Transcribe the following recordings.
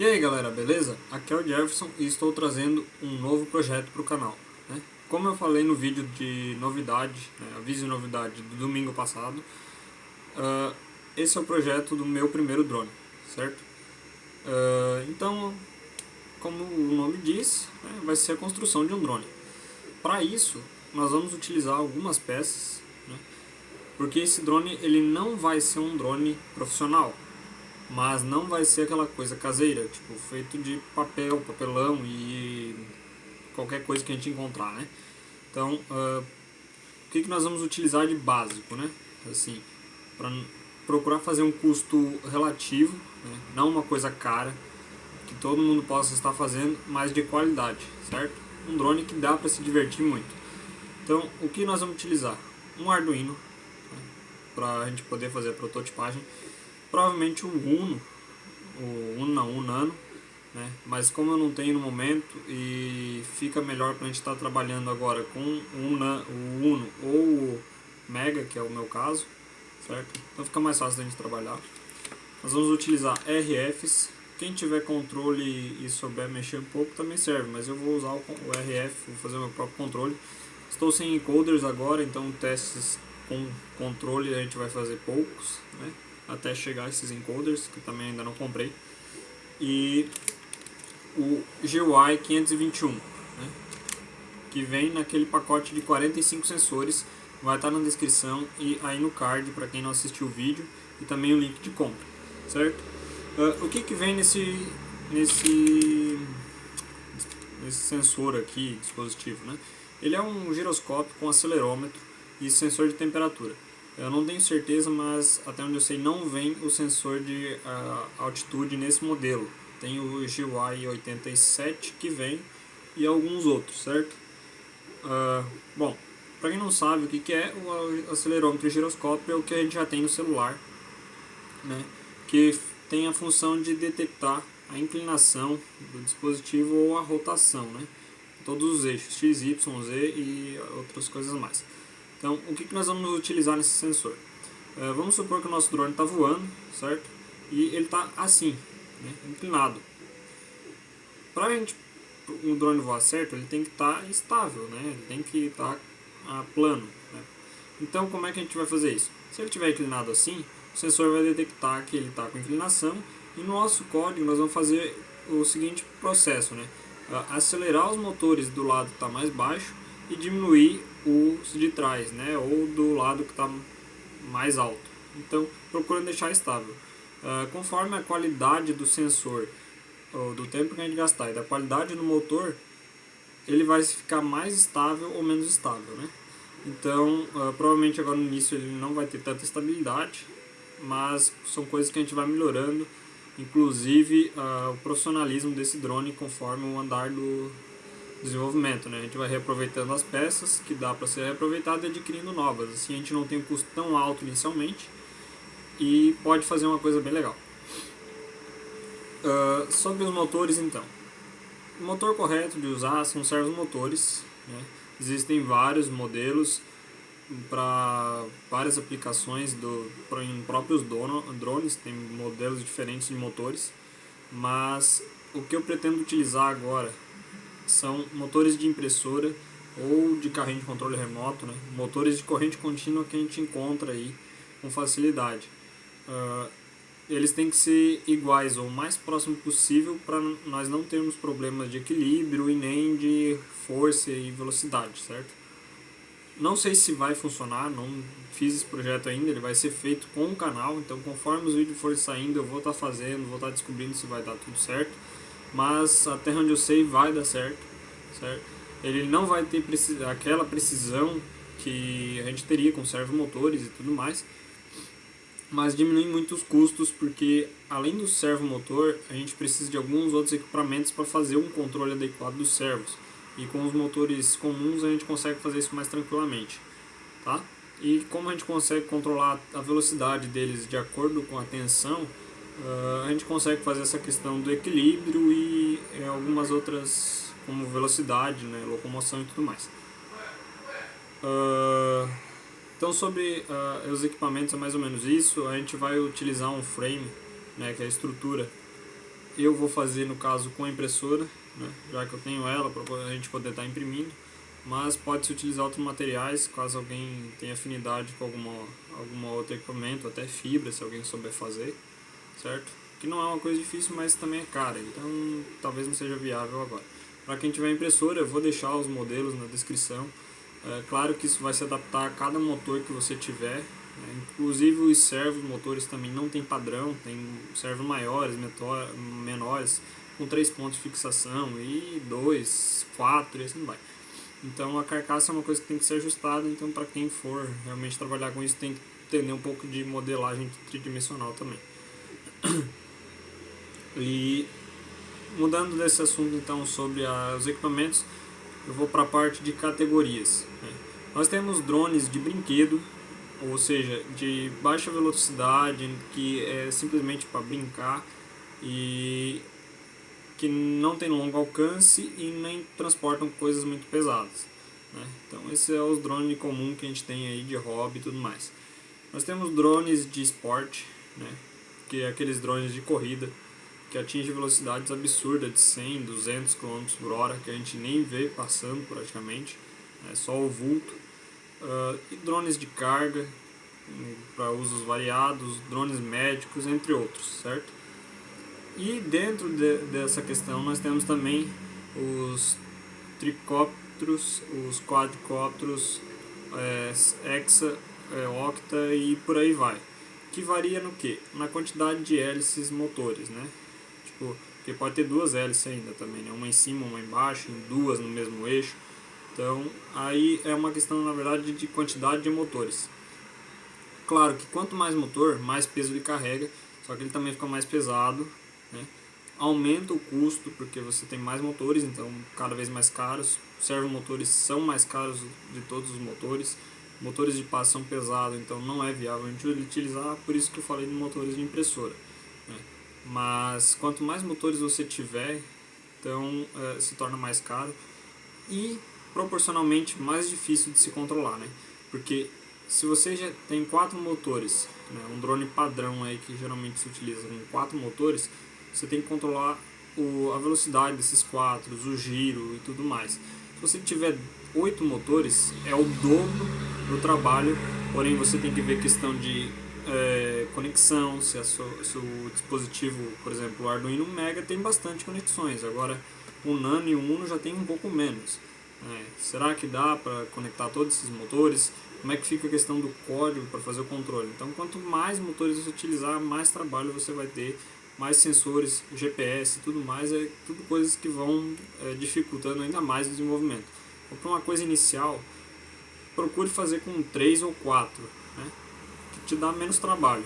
E aí galera, beleza? Aqui é o Jefferson e estou trazendo um novo projeto para o canal. Né? Como eu falei no vídeo de novidade, né, aviso de novidade do domingo passado, uh, esse é o projeto do meu primeiro drone, certo? Uh, então, como o nome diz, né, vai ser a construção de um drone. Para isso, nós vamos utilizar algumas peças, né, porque esse drone ele não vai ser um drone profissional, mas não vai ser aquela coisa caseira, tipo, feito de papel, papelão e qualquer coisa que a gente encontrar, né? Então, uh, o que, que nós vamos utilizar de básico, né? Assim, para procurar fazer um custo relativo, né? não uma coisa cara, que todo mundo possa estar fazendo, mas de qualidade, certo? Um drone que dá para se divertir muito. Então, o que nós vamos utilizar? Um Arduino, né? para a gente poder fazer a prototipagem Provavelmente o Uno, o Uno não, o Nano, né? mas como eu não tenho no momento e fica melhor para a gente estar tá trabalhando agora com o, o Uno ou o Mega, que é o meu caso, certo? Então fica mais fácil da gente trabalhar. Nós vamos utilizar RFs, quem tiver controle e souber mexer um pouco também serve, mas eu vou usar o RF, vou fazer o meu próprio controle. Estou sem encoders agora, então testes com controle a gente vai fazer poucos, né? Até chegar esses encoders, que também ainda não comprei. E o GUI 521, né, que vem naquele pacote de 45 sensores, vai estar na descrição e aí no card para quem não assistiu o vídeo e também o link de compra, certo? Uh, o que, que vem nesse, nesse, nesse sensor aqui, dispositivo, né? Ele é um giroscópio com acelerômetro e sensor de temperatura. Eu não tenho certeza, mas até onde eu sei não vem o sensor de uh, altitude nesse modelo. Tem o GY 87 que vem e alguns outros, certo? Uh, bom, para quem não sabe o que, que é o acelerômetro giroscópio é o que a gente já tem no celular, né? que tem a função de detectar a inclinação do dispositivo ou a rotação, né? todos os eixos x, y, z e outras coisas mais. Então, o que, que nós vamos utilizar nesse sensor? É, vamos supor que o nosso drone está voando, certo? E ele está assim, né, inclinado. Para a gente, o drone voar certo, ele tem que estar tá estável, né? Ele tem que estar tá, ah, plano. Né? Então, como é que a gente vai fazer isso? Se ele estiver inclinado assim, o sensor vai detectar que ele está com inclinação e no nosso código nós vamos fazer o seguinte processo, né? Acelerar os motores do lado que está mais baixo e diminuir os de trás, né, ou do lado que está mais alto. Então, procurando deixar estável. Uh, conforme a qualidade do sensor, ou do tempo que a gente gastar e da qualidade do motor, ele vai ficar mais estável ou menos estável, né? Então, uh, provavelmente agora no início ele não vai ter tanta estabilidade, mas são coisas que a gente vai melhorando, inclusive uh, o profissionalismo desse drone conforme o andar do, desenvolvimento, né? A gente vai reaproveitando as peças que dá para ser reaproveitado e adquirindo novas. Assim a gente não tem um custo tão alto inicialmente e pode fazer uma coisa bem legal. Uh, sobre os motores então. O motor correto de usar são servomotores. Né? Existem vários modelos para várias aplicações do, pra, em próprios dono, drones, tem modelos diferentes de motores. Mas o que eu pretendo utilizar agora são motores de impressora ou de carrinho de controle remoto, né? motores de corrente contínua que a gente encontra aí com facilidade. Uh, eles têm que ser iguais ou o mais próximo possível para nós não termos problemas de equilíbrio e nem de força e velocidade, certo? Não sei se vai funcionar, não fiz esse projeto ainda, ele vai ser feito com o canal, então conforme os vídeos forem saindo eu vou estar tá fazendo, vou estar tá descobrindo se vai dar tudo certo mas até onde eu sei vai dar certo, certo? Ele não vai ter aquela precisão que a gente teria com servomotores e tudo mais, mas diminui muito os custos porque além do servomotor a gente precisa de alguns outros equipamentos para fazer um controle adequado dos servos e com os motores comuns a gente consegue fazer isso mais tranquilamente, tá? E como a gente consegue controlar a velocidade deles de acordo com a tensão, a gente consegue fazer essa questão do equilíbrio e é, algumas outras, como velocidade, né, locomoção e tudo mais. Uh, então sobre uh, os equipamentos é mais ou menos isso, a gente vai utilizar um frame, né, que é a estrutura, eu vou fazer no caso com a impressora, né, já que eu tenho ela para a gente poder estar tá imprimindo, mas pode-se utilizar outros materiais caso alguém tenha afinidade com alguma, alguma outro equipamento, até fibra se alguém souber fazer, certo? Que não é uma coisa difícil, mas também é cara, então talvez não seja viável agora. Para quem tiver impressora, eu vou deixar os modelos na descrição. É, claro que isso vai se adaptar a cada motor que você tiver. Né? Inclusive os servos motores também não tem padrão, tem servos maiores, menores, com três pontos de fixação e dois, quatro e assim vai. Então a carcaça é uma coisa que tem que ser ajustada, então para quem for realmente trabalhar com isso tem que entender um pouco de modelagem tridimensional também. E mudando desse assunto então sobre a, os equipamentos, eu vou para a parte de categorias. Né? Nós temos drones de brinquedo, ou seja, de baixa velocidade, que é simplesmente para brincar e que não tem longo alcance e nem transportam coisas muito pesadas. Né? Então esse é os drones comum que a gente tem aí de hobby e tudo mais. Nós temos drones de esporte, né? Que é aqueles drones de corrida, que atinge velocidades absurdas de 100, 200 km por hora, que a gente nem vê passando praticamente, é só o vulto. Uh, e drones de carga, hum, para usos variados, drones médicos, entre outros, certo? E dentro de, dessa questão nós temos também os tricópteros, os quadricópteros, é, hexa, é, octa e por aí vai. Que varia no que? Na quantidade de hélices motores, né? Tipo, porque pode ter duas hélices ainda também, né? Uma em cima, uma embaixo, duas no mesmo eixo. Então, aí é uma questão, na verdade, de quantidade de motores. Claro que quanto mais motor, mais peso ele carrega, só que ele também fica mais pesado, né? Aumenta o custo, porque você tem mais motores, então cada vez mais caros. Servomotores são mais caros de todos os motores. Motores de paz são pesados, então não é viável a gente utilizar, por isso que eu falei de motores de impressora. Né? Mas quanto mais motores você tiver, então é, se torna mais caro e proporcionalmente mais difícil de se controlar, né? Porque se você já tem quatro motores, né, um drone padrão aí que geralmente se utiliza com quatro motores, você tem que controlar o, a velocidade desses quatro, o giro e tudo mais. Se você tiver oito motores, é o dobro do trabalho, porém você tem que ver questão de é, conexão, se, o dispositivo, por exemplo, o Arduino Mega tem bastante conexões, agora o Nano e o Uno já tem um pouco menos. É, será que dá para conectar todos esses motores? Como é que fica a questão do código para fazer o controle? Então, quanto mais motores você utilizar, mais trabalho você vai ter, mais sensores, GPS, tudo mais, é tudo coisas que vão é, dificultando ainda mais o desenvolvimento. Então, para uma coisa inicial, procure fazer com 3 ou 4, né? te dá menos trabalho.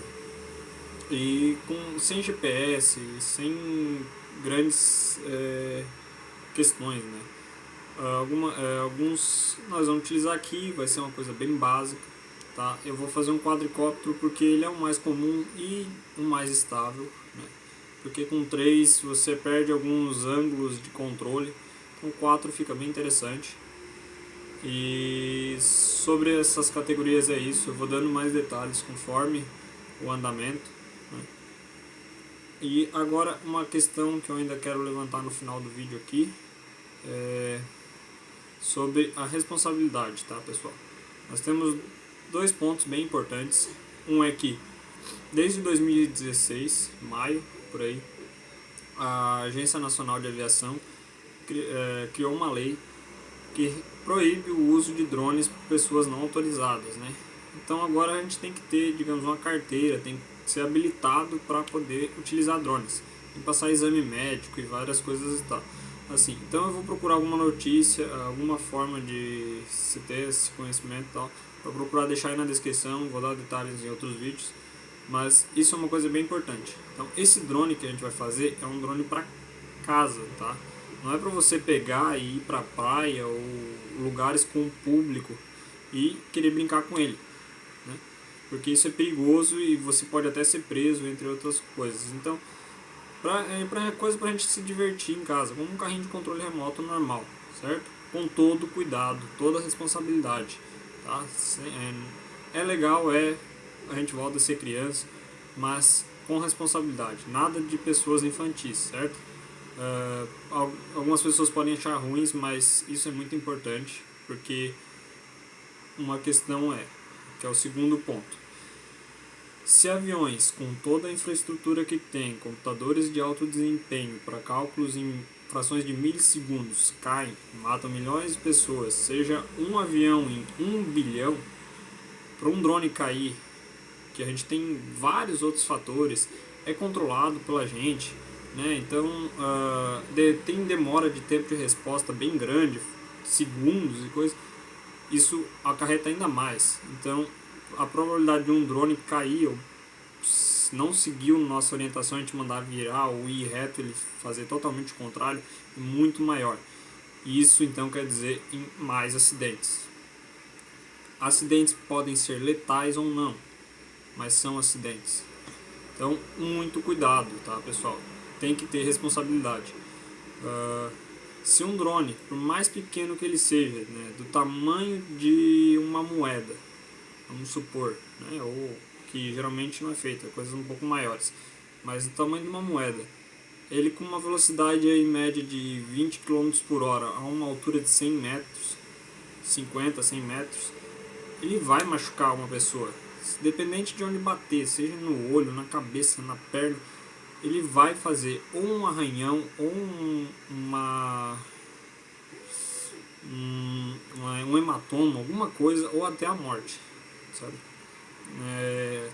E com, sem GPS, sem grandes é, questões, né? Alguma, é, alguns nós vamos utilizar aqui, vai ser uma coisa bem básica, tá? Eu vou fazer um quadricóptero porque ele é o mais comum e o mais estável, né? Porque com 3 você perde alguns ângulos de controle, com 4 fica bem interessante. E sobre essas categorias é isso, eu vou dando mais detalhes conforme o andamento. Né? E agora uma questão que eu ainda quero levantar no final do vídeo aqui é sobre a responsabilidade, tá pessoal? Nós temos dois pontos bem importantes. Um é que desde 2016, maio, por aí, a Agência Nacional de Aviação é, criou uma lei que proíbe o uso de drones por pessoas não autorizadas, né? Então agora a gente tem que ter, digamos, uma carteira, tem que ser habilitado para poder utilizar drones. Tem que passar exame médico e várias coisas e tal. Assim, então eu vou procurar alguma notícia, alguma forma de se ter esse conhecimento e tal. Vou procurar deixar aí na descrição, vou dar detalhes em outros vídeos. Mas isso é uma coisa bem importante. Então esse drone que a gente vai fazer é um drone para casa, tá? Não é para você pegar e ir para praia ou lugares com público e querer brincar com ele. Né? Porque isso é perigoso e você pode até ser preso, entre outras coisas. Então, pra, é pra coisa para a gente se divertir em casa, como um carrinho de controle remoto normal, certo? Com todo cuidado, toda responsabilidade. Tá? É, é legal, é, a gente volta a ser criança, mas com responsabilidade, nada de pessoas infantis, certo? Uh, algumas pessoas podem achar ruins, mas isso é muito importante, porque uma questão é, que é o segundo ponto. Se aviões com toda a infraestrutura que tem, computadores de alto desempenho para cálculos em frações de milissegundos caem, matam milhões de pessoas, seja um avião em um bilhão, para um drone cair, que a gente tem vários outros fatores, é controlado pela gente, né? então uh, de, tem demora de tempo de resposta bem grande, segundos e coisas, isso acarreta ainda mais. Então a probabilidade de um drone cair ou não seguiu nossa orientação, a gente mandar virar ou ir reto, ele fazer totalmente o contrário, é muito maior. Isso então quer dizer em mais acidentes. Acidentes podem ser letais ou não, mas são acidentes. Então, muito cuidado, tá pessoal? Tem que ter responsabilidade. Uh, se um drone, por mais pequeno que ele seja, né, do tamanho de uma moeda, vamos supor, né, ou que geralmente não é feita, coisas um pouco maiores, mas do tamanho de uma moeda. Ele com uma velocidade em média de 20 km por hora a uma altura de 100 metros, 50, 100 metros, ele vai machucar uma pessoa. Dependente de onde bater, seja no olho, na cabeça, na perna, ele vai fazer ou um arranhão ou um, uma, um, um hematoma, alguma coisa, ou até a morte, sabe? É,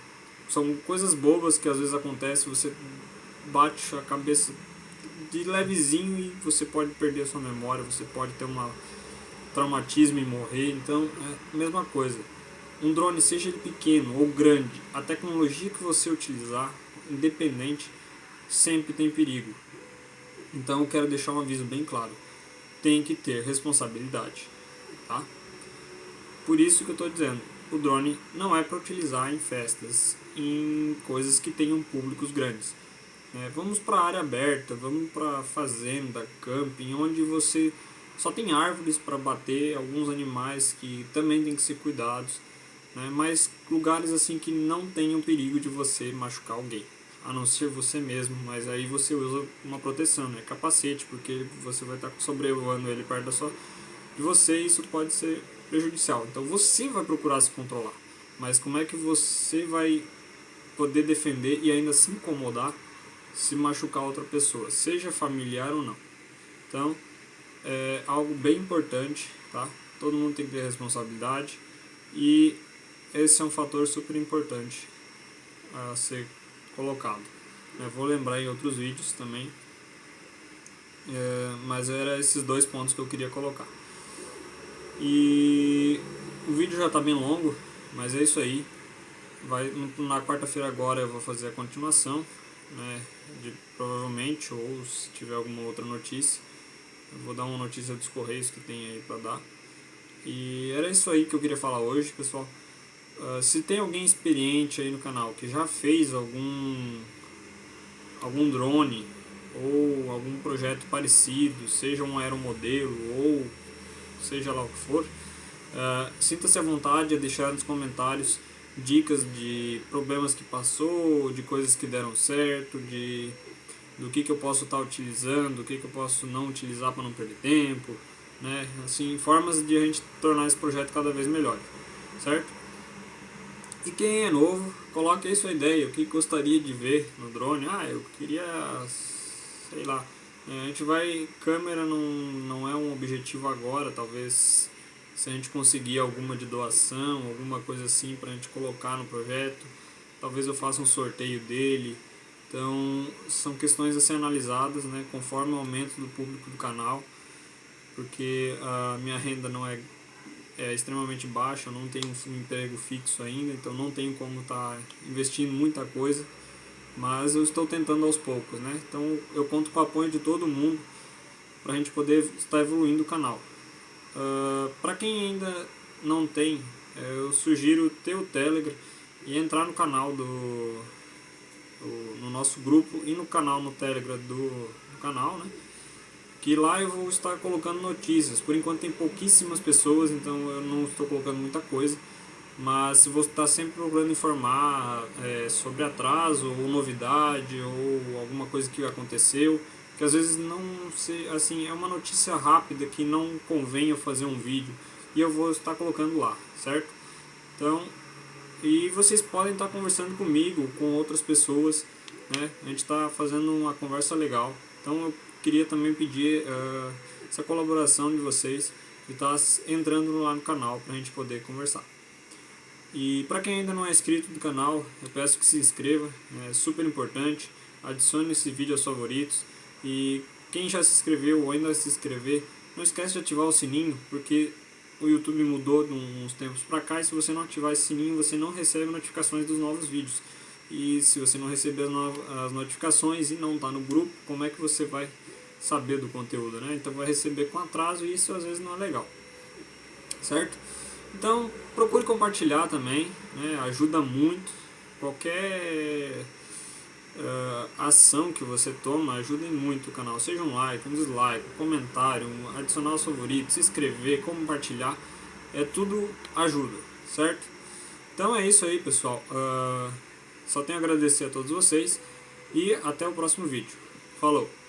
são coisas bobas que às vezes acontecem, você bate a cabeça de levezinho e você pode perder a sua memória, você pode ter um traumatismo e morrer, então é a mesma coisa. Um drone, seja ele pequeno ou grande, a tecnologia que você utilizar, independente, sempre tem perigo. Então eu quero deixar um aviso bem claro. Tem que ter responsabilidade, tá? Por isso que eu estou dizendo, o drone não é para utilizar em festas, em coisas que tenham públicos grandes. É, vamos para área aberta, vamos para fazenda, camping, onde você só tem árvores para bater, alguns animais que também tem que ser cuidados, né, mas lugares assim que não tenham perigo de você machucar alguém, a não ser você mesmo, mas aí você usa uma proteção, né, capacete, porque você vai estar sobrevoando ele perto da sua, de você e isso pode ser prejudicial. Então você vai procurar se controlar. Mas como é que você vai poder defender e ainda se incomodar se machucar outra pessoa, seja familiar ou não. Então, é algo bem importante, tá? Todo mundo tem que ter responsabilidade e esse é um fator super importante a ser colocado. Eu vou lembrar em outros vídeos também, é, mas era esses dois pontos que eu queria colocar. E o vídeo já está bem longo, mas é isso aí. Vai, na quarta-feira agora eu vou fazer a continuação, né, de, provavelmente, ou se tiver alguma outra notícia. Eu vou dar uma notícia dos Correios que tem aí para dar. E era isso aí que eu queria falar hoje, pessoal. Uh, se tem alguém experiente aí no canal que já fez algum algum drone ou algum projeto parecido, seja um aeromodelo ou seja lá o que for, uh, sinta-se à vontade a deixar nos comentários dicas de problemas que passou, de coisas que deram certo, de do que, que eu posso estar tá utilizando, do que, que eu posso não utilizar para não perder tempo, né? Assim, formas de a gente tornar esse projeto cada vez melhor, certo? E quem é novo, coloque aí sua ideia, o que gostaria de ver no drone. Ah, eu queria, sei lá, é, a gente vai, câmera não, não é um objetivo agora, talvez se a gente conseguir alguma de doação, alguma coisa assim para a gente colocar no projeto, talvez eu faça um sorteio dele. Então são questões a ser analisadas né, conforme o aumento do público do canal, porque a minha renda não é, é extremamente baixa, eu não tenho um emprego fixo ainda, então não tenho como estar tá investindo muita coisa mas eu estou tentando aos poucos, né? Então eu conto com o apoio de todo mundo para a gente poder estar evoluindo o canal. Uh, ah, para quem ainda não tem, eh, eu sugiro ter o Telegram e entrar no canal do, do, no nosso grupo e no canal no Telegram do, do canal, né? Que lá eu vou estar colocando notícias. Por enquanto tem pouquíssimas pessoas, então eu não estou colocando muita coisa mas se você está sempre procurando informar é, sobre atraso ou novidade ou alguma coisa que aconteceu, que às vezes não se, assim é uma notícia rápida que não convém eu fazer um vídeo e eu vou estar colocando lá, certo? Então, e vocês podem estar conversando comigo, com outras pessoas, né? A gente está fazendo uma conversa legal. Então eu queria também pedir uh, essa colaboração de vocês e estar tá entrando lá no canal para a gente poder conversar. E para quem ainda não é inscrito do canal, eu peço que se inscreva, é super importante. Adicione esse vídeo aos favoritos. E quem já se inscreveu ou ainda se inscrever, não esquece de ativar o sininho, porque o YouTube mudou de uns tempos para cá e se você não ativar esse sininho, você não recebe notificações dos novos vídeos. E se você não receber as, notificações e não está no grupo, como é que você vai saber do conteúdo, né? Então vai receber com atraso e isso às vezes não é legal. Certo? Então, procure compartilhar também, né? ajuda muito. Qualquer uh, ação que você toma ajuda muito o canal. Seja um like, um dislike, um comentário, um adicionar os favoritos, se inscrever, compartilhar. É tudo ajuda, certo? Então é isso aí, pessoal. Uh, só tenho a agradecer a todos vocês e até o próximo vídeo. Falou!